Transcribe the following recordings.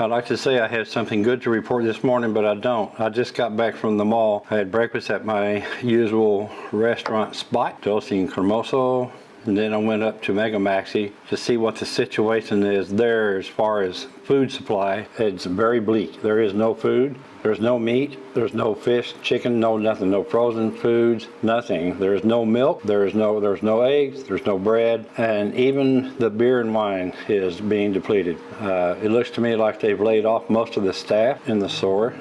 I'd like to say I had something good to report this morning, but I don't. I just got back from the mall. I had breakfast at my usual restaurant spot, Dulce and Cremoso. And then I went up to Mega Maxi to see what the situation is there as far as food supply. It's very bleak. There is no food. There's no meat. There's no fish, chicken, no nothing. No frozen foods, nothing. There's no milk. There is no. There's no eggs. There's no bread. And even the beer and wine is being depleted. Uh, it looks to me like they've laid off most of the staff in the store.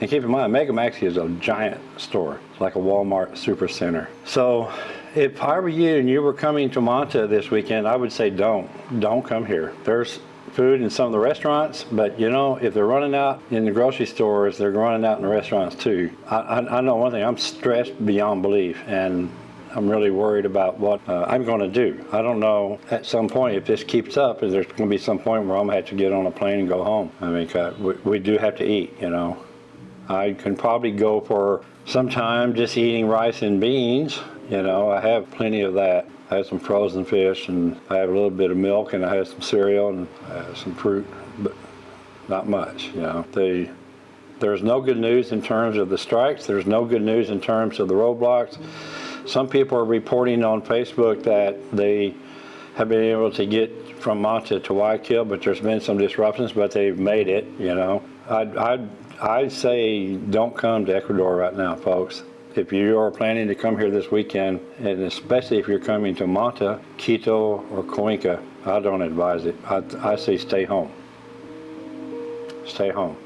And keep in mind, Mega Maxi is a giant store, like a Walmart supercenter. So if I were you and you were coming to Manta this weekend, I would say don't. Don't come here. There's food in some of the restaurants, but you know, if they're running out in the grocery stores, they're running out in the restaurants too. I, I, I know one thing, I'm stressed beyond belief and I'm really worried about what uh, I'm going to do. I don't know at some point if this keeps up, is there's going to be some point where I'm going to have to get on a plane and go home. I mean, we, we do have to eat, you know. I can probably go for some time just eating rice and beans. You know, I have plenty of that. I have some frozen fish and I have a little bit of milk and I have some cereal and some fruit, but not much, you know. The, there's no good news in terms of the strikes. There's no good news in terms of the roadblocks. Some people are reporting on Facebook that they have been able to get from Manta to Guayaquil, but there's been some disruptions, but they've made it, you know. I'd, I'd, I'd say don't come to Ecuador right now, folks. If you are planning to come here this weekend, and especially if you're coming to Manta, Quito, or Cuenca, I don't advise it. I, I say stay home. Stay home.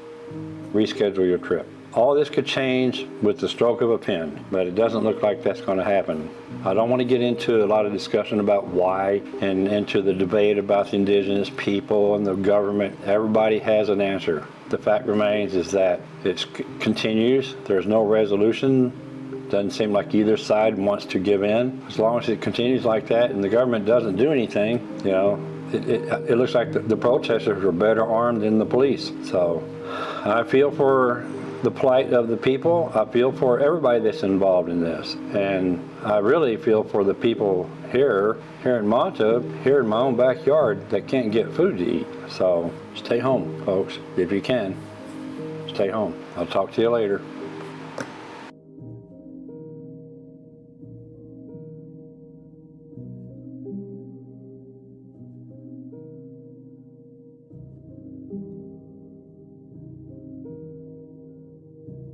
Reschedule your trip. All this could change with the stroke of a pen, but it doesn't look like that's going to happen. I don't want to get into a lot of discussion about why and into the debate about the indigenous people and the government. Everybody has an answer. The fact remains is that it continues. There's no resolution. Doesn't seem like either side wants to give in. As long as it continues like that and the government doesn't do anything, you know, it, it, it looks like the, the protesters are better armed than the police. So I feel for the plight of the people. I feel for everybody that's involved in this. And I really feel for the people here, here in Manta, here in my own backyard that can't get food to eat. So stay home, folks, if you can. Stay home. I'll talk to you later.